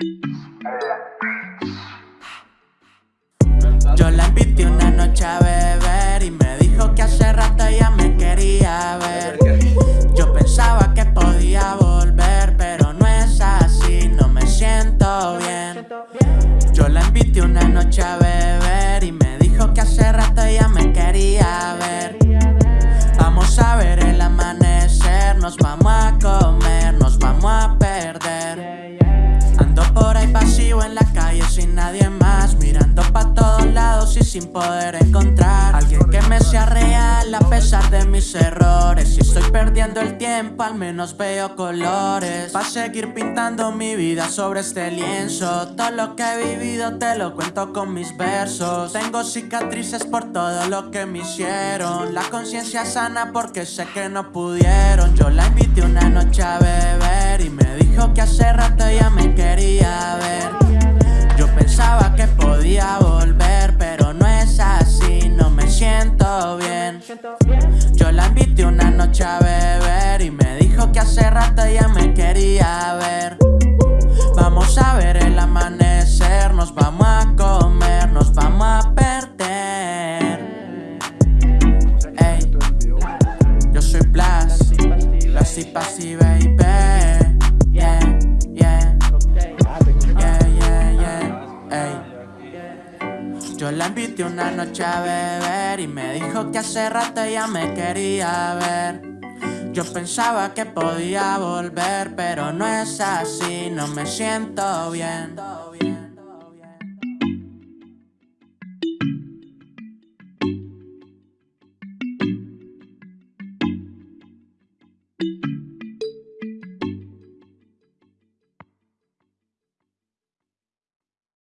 Yo la invité una noche a beber y me dijo que hace rato ella me quería ver. Yo pensaba que podía volver, pero no es así, no me siento bien. Yo la invité una noche a beber y me dijo que hace rato nadie más, mirando pa' todos lados y sin poder encontrar alguien que me sea real a pesar de mis errores. Si estoy perdiendo el tiempo, al menos veo colores. Pa' seguir pintando mi vida sobre este lienzo. Todo lo que he vivido te lo cuento con mis versos. Tengo cicatrices por todo lo que me hicieron. La conciencia sana porque sé que no pudieron. Yo la invité una noche a beber y me dijo que volver, pero no es así, no me siento bien. Yo la invité una noche a beber y me dijo que hace rato ya me quería ver. Vamos a ver el amanecer, nos vamos a comer, nos vamos a perder. Ey, yo soy Blas, Blas y baby. Yo la invité una noche a beber y me dijo que hace rato ella me quería ver. Yo pensaba que podía volver, pero no es así, no me siento bien. Thank